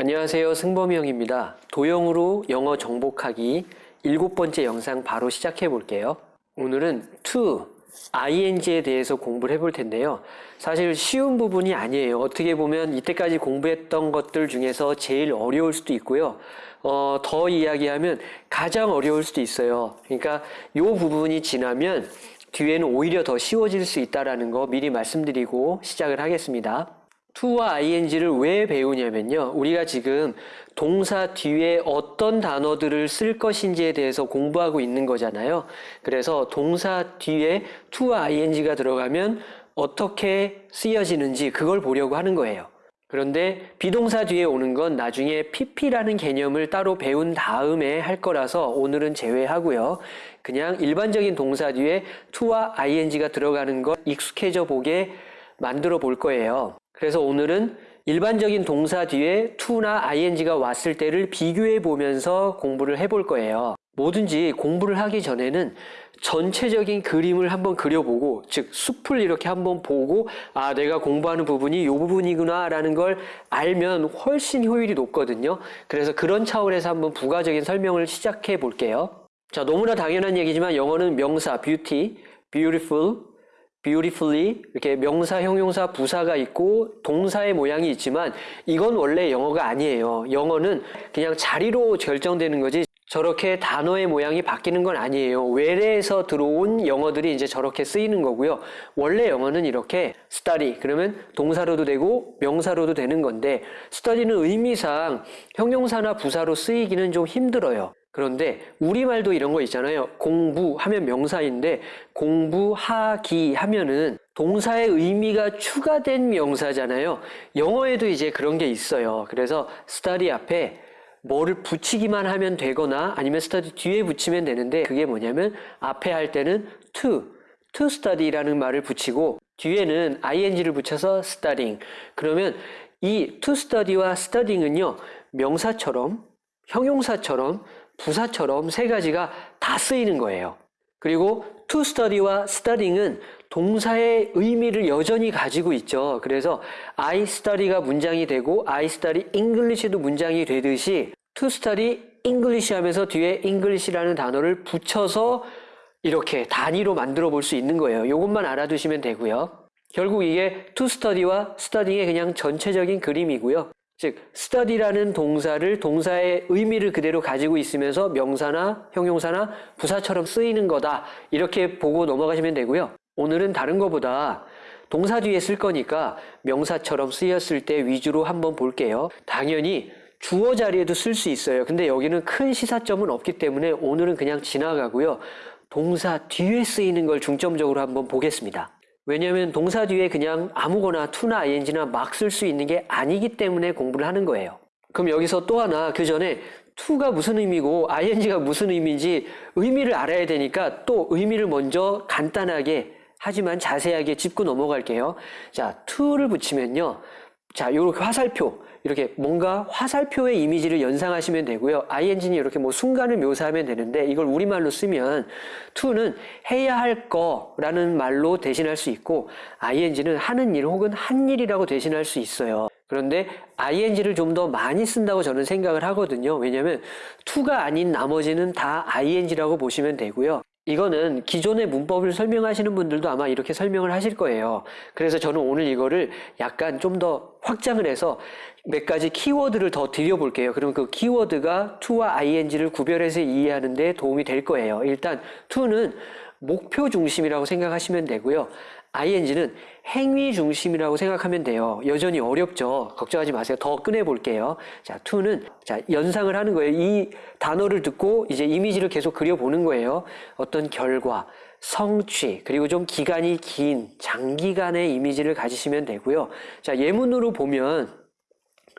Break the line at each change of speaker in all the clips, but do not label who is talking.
안녕하세요. 승범형입니다. 도형으로 영어 정복하기 일곱 번째 영상 바로 시작해 볼게요. 오늘은 to, ing에 대해서 공부를 해볼 텐데요. 사실 쉬운 부분이 아니에요. 어떻게 보면 이때까지 공부했던 것들 중에서 제일 어려울 수도 있고요. 어, 더 이야기하면 가장 어려울 수도 있어요. 그러니까 이 부분이 지나면 뒤에는 오히려 더 쉬워질 수 있다라는 거 미리 말씀드리고 시작을 하겠습니다. To와 ing를 왜 배우냐면요. 우리가 지금 동사 뒤에 어떤 단어들을 쓸 것인지에 대해서 공부하고 있는 거잖아요. 그래서 동사 뒤에 to와 ing가 들어가면 어떻게 쓰여지는지 그걸 보려고 하는 거예요. 그런데 비동사 뒤에 오는 건 나중에 pp라는 개념을 따로 배운 다음에 할 거라서 오늘은 제외하고요. 그냥 일반적인 동사 뒤에 to와 ing가 들어가는 걸 익숙해져 보게 만들어 볼 거예요. 그래서 오늘은 일반적인 동사 뒤에 to나 ing가 왔을 때를 비교해 보면서 공부를 해볼 거예요. 뭐든지 공부를 하기 전에는 전체적인 그림을 한번 그려보고 즉 숲을 이렇게 한번 보고 아 내가 공부하는 부분이 이 부분이구나 라는 걸 알면 훨씬 효율이 높거든요. 그래서 그런 차원에서 한번 부가적인 설명을 시작해 볼게요. 자 너무나 당연한 얘기지만 영어는 명사 beauty, beautiful, beautifully 이렇게 명사, 형용사, 부사가 있고 동사의 모양이 있지만 이건 원래 영어가 아니에요. 영어는 그냥 자리로 결정되는 거지 저렇게 단어의 모양이 바뀌는 건 아니에요. 외래에서 들어온 영어들이 이제 저렇게 쓰이는 거고요. 원래 영어는 이렇게 study 그러면 동사로도 되고 명사로도 되는 건데 study는 의미상 형용사나 부사로 쓰이기는 좀 힘들어요. 그런데 우리말도 이런 거 있잖아요. 공부하면 명사인데 공부하기 하면은 동사의 의미가 추가된 명사잖아요. 영어에도 이제 그런 게 있어요. 그래서 study 앞에 뭐를 붙이기만 하면 되거나 아니면 study 뒤에 붙이면 되는데 그게 뭐냐면 앞에 할 때는 to, to study라는 말을 붙이고 뒤에는 ing를 붙여서 studying. 그러면 이 to study와 studying은요 명사처럼 형용사처럼 부사처럼 세 가지가 다 쓰이는 거예요. 그리고 to study와 studying은 동사의 의미를 여전히 가지고 있죠. 그래서 I study가 문장이 되고 I study English도 문장이 되듯이 to study English 하면서 뒤에 English라는 단어를 붙여서 이렇게 단위로 만들어 볼 수 있는 거예요. 이것만 알아두시면 되고요. 결국 이게 to study와 studying의 그냥 전체적인 그림이고요. 즉 study라는 동사를 동사의 의미를 그대로 가지고 있으면서 명사나 형용사나 부사처럼 쓰이는 거다. 이렇게 보고 넘어가시면 되고요. 오늘은 다른 것보다 동사 뒤에 쓸 거니까 명사처럼 쓰였을 때 위주로 한번 볼게요. 당연히 주어 자리에도 쓸 수 있어요. 근데 여기는 큰 시사점은 없기 때문에 오늘은 그냥 지나가고요. 동사 뒤에 쓰이는 걸 중점적으로 한번 보겠습니다. 왜냐하면 동사 뒤에 그냥 아무거나 to나 ing나 막 쓸 수 있는 게 아니기 때문에 공부를 하는 거예요. 그럼 여기서 또 하나 그 전에 to가 무슨 의미고 ing가 무슨 의미인지 의미를 알아야 되니까 또 의미를 먼저 간단하게 하지만 자세하게 짚고 넘어갈게요. 자, to를 붙이면요. 자, 이렇게 화살표. 이렇게 뭔가 화살표의 이미지를 연상하시면 되고요. ing는 이렇게 뭐 순간을 묘사하면 되는데 이걸 우리말로 쓰면 to는 해야 할 거라는 말로 대신할 수 있고 ing는 하는 일 혹은 한 일이라고 대신할 수 있어요. 그런데 ing를 좀 더 많이 쓴다고 저는 생각을 하거든요. 왜냐하면 to가 아닌 나머지는 다 ing라고 보시면 되고요. 이거는 기존의 문법을 설명하시는 분들도 아마 이렇게 설명을 하실 거예요. 그래서 저는 오늘 이거를 약간 좀 더 확장을 해서 몇 가지 키워드를 더 드려볼게요. 그럼 그 키워드가 to와 ing를 구별해서 이해하는 데 도움이 될 거예요. 일단 to는 목표 중심이라고 생각하시면 되고요. Ing는 행위 중심이라고 생각하면 돼요. 여전히 어렵죠. 걱정하지 마세요. 더 꺼내 볼게요. 자, to는 자, 연상을 하는 거예요. 이 단어를 듣고 이제 이미지를 계속 그려 보는 거예요. 어떤 결과, 성취, 그리고 좀 기간이 긴 장기간의 이미지를 가지시면 되고요. 자, 예문으로 보면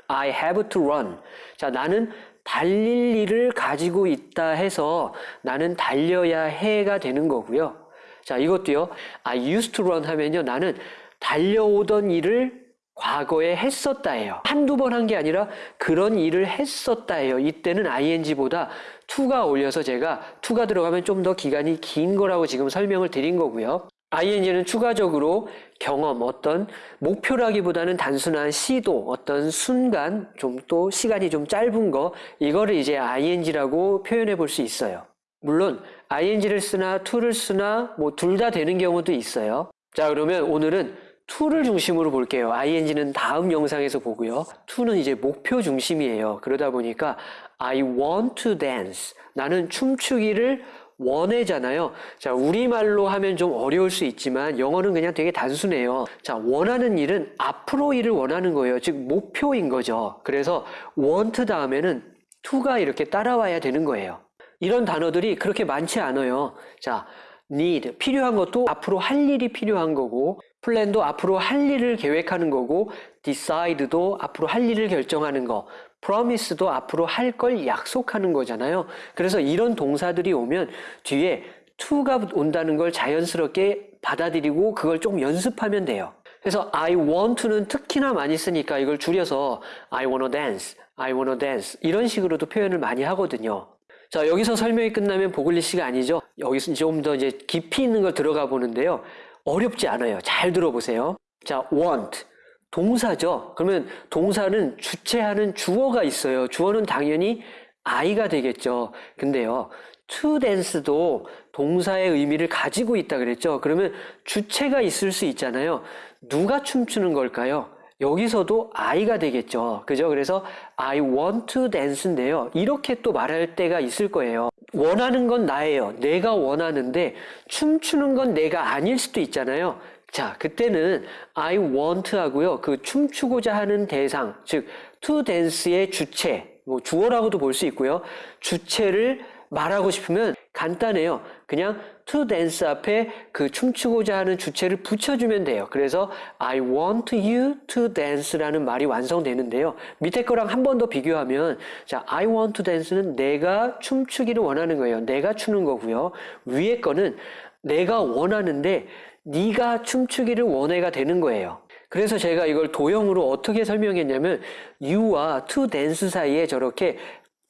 I have to run. 자, 나는 달릴 일을 가지고 있다 해서 나는 달려야 해가 되는 거고요. 자, 이것도요. I used to run 하면요. 나는 달려오던 일을 과거에 했었다예요. 한두 번 한 게 아니라 그런 일을 했었다예요. 이때는 ing보다 to가 올려서 제가 to가 들어가면 좀 더 기간이 긴 거라고 지금 설명을 드린 거고요. ing는 추가적으로 경험, 어떤 목표라기보다는 단순한 시도, 어떤 순간, 좀 또 시간이 좀 짧은 거, 이거를 이제 ing라고 표현해 볼 수 있어요. 물론 ing를 쓰나 to를 쓰나 뭐 둘 다 되는 경우도 있어요. 자, 그러면 오늘은 to를 중심으로 볼게요. ing는 다음 영상에서 보고요. to는 이제 목표 중심이에요. 그러다 보니까 I want to dance. 나는 춤추기를 원해잖아요. 자, 우리말로 하면 좀 어려울 수 있지만 영어는 그냥 되게 단순해요. 자, 원하는 일은 앞으로 일을 원하는 거예요. 즉, 목표인 거죠. 그래서 want 다음에는 to가 이렇게 따라와야 되는 거예요. 이런 단어들이 그렇게 많지 않아요. 자, need, 필요한 것도 앞으로 할 일이 필요한 거고, 플랜도 앞으로 할 일을 계획하는 거고, decide도 앞으로 할 일을 결정하는 거, promise도 앞으로 할 걸 약속하는 거잖아요. 그래서 이런 동사들이 오면 뒤에 to가 온다는 걸 자연스럽게 받아들이고 그걸 좀 연습하면 돼요. 그래서 I want to는 특히나 많이 쓰니까 이걸 줄여서 I wanna dance, I wanna dance 이런 식으로도 표현을 많이 하거든요. 자, 여기서 설명이 끝나면 보글리시가 아니죠. 여기서 좀 더 이제 깊이 있는 걸 들어가 보는데요. 어렵지 않아요. 잘 들어보세요. 자, want. 동사죠. 그러면 동사는 주체하는 주어가 있어요. 주어는 당연히 I가 되겠죠. 근데요. to dance도 동사의 의미를 가지고 있다 그랬죠. 그러면 주체가 있을 수 있잖아요. 누가 춤추는 걸까요? 여기서도 I가 되겠죠. 그죠? 그래서 I want to dance인데요. 이렇게 또 말할 때가 있을 거예요. 원하는 건 나예요. 내가 원하는데 춤추는 건 내가 아닐 수도 있잖아요. 자, 그때는 I want 하고요. 그 춤추고자 하는 대상, 즉 to dance의 주체, 뭐 주어라고도 볼 수 있고요. 주체를 말하고 싶으면 간단해요. 그냥 to dance 앞에 그 춤추고자 하는 주체를 붙여주면 돼요. 그래서 I want you to dance라는 말이 완성되는데요. 밑에 거랑 한 번 더 비교하면 자, I want to dance는 내가 춤추기를 원하는 거예요. 내가 추는 거고요. 위에 거는 내가 원하는데 네가 춤추기를 원해가 되는 거예요. 그래서 제가 이걸 도형으로 어떻게 설명했냐면 you와 to dance 사이에 저렇게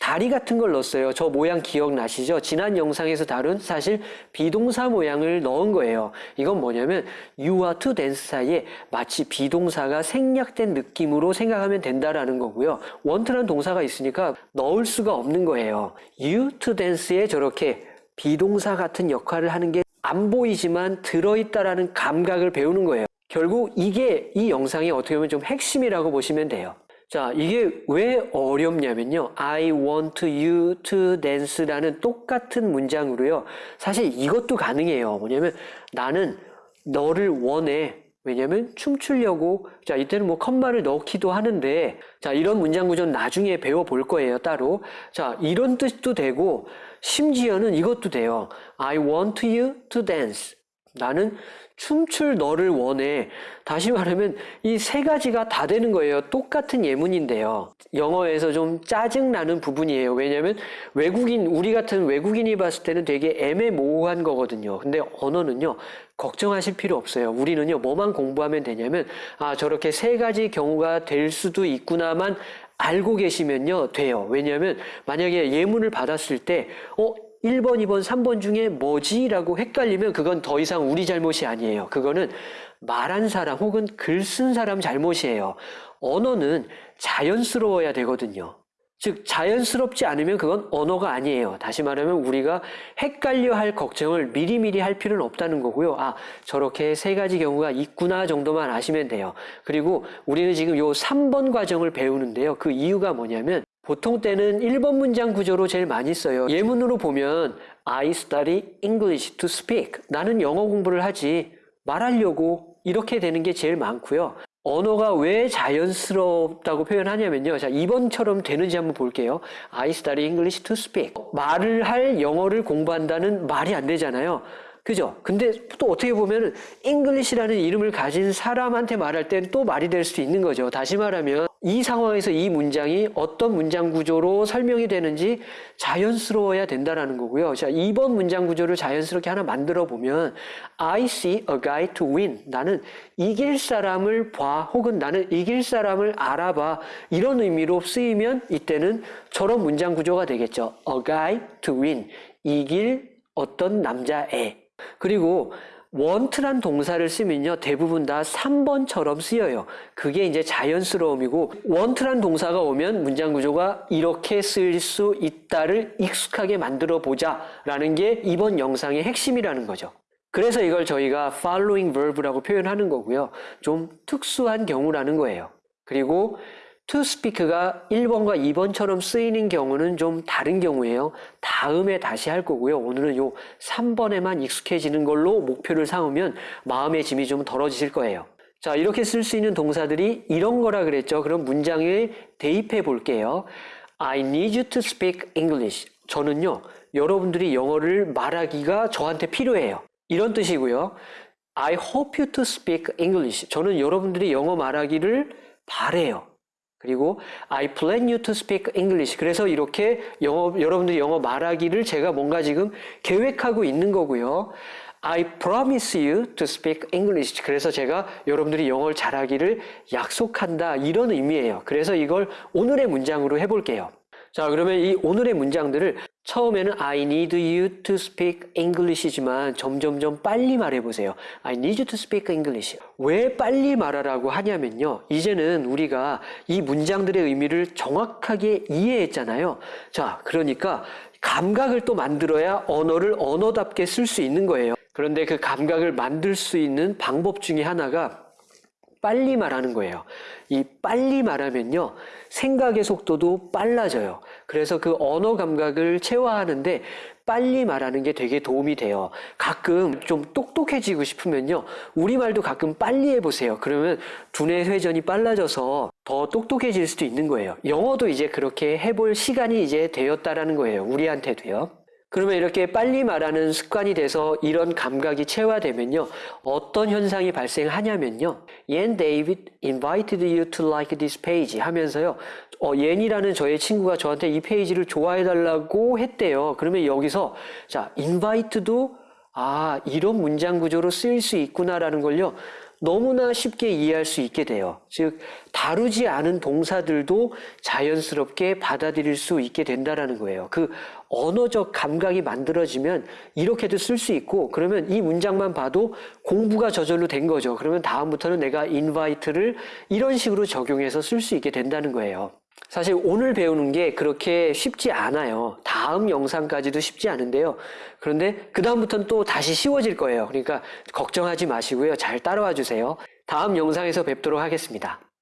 다리 같은 걸 넣었어요. 저 모양 기억나시죠? 지난 영상에서 다룬 사실 비동사 모양을 넣은 거예요. 이건 뭐냐면 you와 to dance 사이에 마치 비동사가 생략된 느낌으로 생각하면 된다라는 거고요. want라는 동사가 있으니까 넣을 수가 없는 거예요. you to dance에 저렇게 비동사 같은 역할을 하는 게 안 보이지만 들어있다라는 감각을 배우는 거예요. 결국 이게 이 영상이 어떻게 보면 좀 핵심이라고 보시면 돼요. 자, 이게 왜 어렵냐면요. I want you to dance라는 똑같은 문장으로요. 사실 이것도 가능해요. 뭐냐면 나는 너를 원해. 왜냐면 춤추려고 자 이때는 뭐 컴마를 넣기도 하는데 자 이런 문장 구조는 나중에 배워볼 거예요 따로 자 이런 뜻도 되고 심지어는 이것도 돼요 I want you to dance 나는 춤출 너를 원해. 다시 말하면 이 세 가지가 다 되는 거예요. 똑같은 예문인데요. 영어에서 좀 짜증나는 부분이에요. 왜냐하면 외국인, 우리 같은 외국인이 봤을 때는 되게 애매모호한 거거든요. 근데 언어는요, 걱정하실 필요 없어요. 우리는요, 뭐만 공부하면 되냐면, 아, 저렇게 세 가지 경우가 될 수도 있구나만 알고 계시면요, 돼요. 왜냐하면 만약에 예문을 받았을 때, 어, 1번, 2번, 3번 중에 뭐지? 라고 헷갈리면 그건 더 이상 우리 잘못이 아니에요. 그거는 말한 사람 혹은 글 쓴 사람 잘못이에요. 언어는 자연스러워야 되거든요. 즉, 자연스럽지 않으면 그건 언어가 아니에요. 다시 말하면 우리가 헷갈려 할 걱정을 미리미리 할 필요는 없다는 거고요. 아, 저렇게 세 가지 경우가 있구나 정도만 아시면 돼요. 그리고 우리는 지금 요 3번 과정을 배우는데요. 그 이유가 뭐냐면 보통 때는 1번 문장 구조로 제일 많이 써요. 예문으로 보면 I study English to speak. 나는 영어 공부를 하지 말하려고 이렇게 되는 게 제일 많고요. 언어가 왜 자연스럽다고 표현하냐면요. 자, 2번처럼 되는지 한번 볼게요. I study English to speak. 말을 할 영어를 공부한다는 말이 안 되잖아요. 그죠? 근데 또 어떻게 보면 English라는 이름을 가진 사람한테 말할 땐 또 말이 될수 있는 거죠. 다시 말하면 이 상황에서 이 문장이 어떤 문장 구조로 설명이 되는지 자연스러워야 된다라는 거고요. 자, 2번 문장 구조를 자연스럽게 하나 만들어 보면 I see a guy to win. 나는 이길 사람을 봐 혹은 나는 이길 사람을 알아봐. 이런 의미로 쓰이면 이때는 저런 문장 구조가 되겠죠. A guy to win. 이길 어떤 남자애. 그리고 want란 동사를 쓰면요. 대부분 다 3번처럼 쓰여요. 그게 이제 자연스러움이고 want란 동사가 오면 문장 구조가 이렇게 쓰일 수 있다를 익숙하게 만들어 보자 라는 게 이번 영상의 핵심이라는 거죠. 그래서 이걸 저희가 following verb라고 표현하는 거고요. 좀 특수한 경우라는 거예요. 그리고 to speak가 1번과 2번처럼 쓰이는 경우는 좀 다른 경우예요. 다음에 다시 할 거고요. 오늘은 요 3번에만 익숙해지는 걸로 목표를 삼으면 마음의 짐이 좀 덜어지실 거예요. 자, 이렇게 쓸 수 있는 동사들이 이런 거라 그랬죠. 그럼 문장에 대입해 볼게요. I need you to speak English. 저는요, 여러분들이 영어를 말하기가 저한테 필요해요. 이런 뜻이고요. I hope you to speak English. 저는 여러분들이 영어 말하기를 바래요. 그리고 I plan you to speak English. 그래서 이렇게 영어, 여러분들이 영어 말하기를 제가 뭔가 지금 계획하고 있는 거고요. I promise you to speak English. 그래서 제가 여러분들이 영어를 잘하기를 약속한다. 이런 의미예요. 그래서 이걸 오늘의 문장으로 해볼게요. 자, 그러면 이 오늘의 문장들을 처음에는 I need you to speak English이지만 점점점 빨리 말해보세요. I need you to speak English. 왜 빨리 말하라고 하냐면요. 이제는 우리가 이 문장들의 의미를 정확하게 이해했잖아요. 자, 그러니까 감각을 또 만들어야 언어를 언어답게 쓸 수 있는 거예요. 그런데 그 감각을 만들 수 있는 방법 중에 하나가 빨리 말하는 거예요. 이 빨리 말하면요. 생각의 속도도 빨라져요. 그래서 그 언어 감각을 체화하는데 빨리 말하는 게 되게 도움이 돼요. 가끔 좀 똑똑해지고 싶으면요. 우리말도 가끔 빨리 해보세요. 그러면 두뇌 회전이 빨라져서 더 똑똑해질 수도 있는 거예요. 영어도 이제 그렇게 해볼 시간이 이제 되었다라는 거예요. 우리한테도요. 그러면 이렇게 빨리 말하는 습관이 돼서 이런 감각이 체화되면요. 어떤 현상이 발생하냐면요. 옌 David invited you to like this page 하면서요. 어, 옌이라는 저의 친구가 저한테 이 페이지를 좋아해달라고 했대요. 그러면 여기서 자, invite도 아, 이런 문장 구조로 쓰일 수 있구나라는 걸요. 너무나 쉽게 이해할 수 있게 돼요. 즉, 다루지 않은 동사들도 자연스럽게 받아들일 수 있게 된다라는 거예요. 그 언어적 감각이 만들어지면 이렇게도 쓸 수 있고, 그러면 이 문장만 봐도 공부가 저절로 된 거죠. 그러면 다음부터는 내가 invite를 이런 식으로 적용해서 쓸 수 있게 된다는 거예요. 사실 오늘 배우는 게 그렇게 쉽지 않아요. 다음 영상까지도 쉽지 않은데요. 그런데 그다음부터는 또 다시 쉬워질 거예요. 그러니까 걱정하지 마시고요. 잘 따라와 주세요. 다음 영상에서 뵙도록 하겠습니다.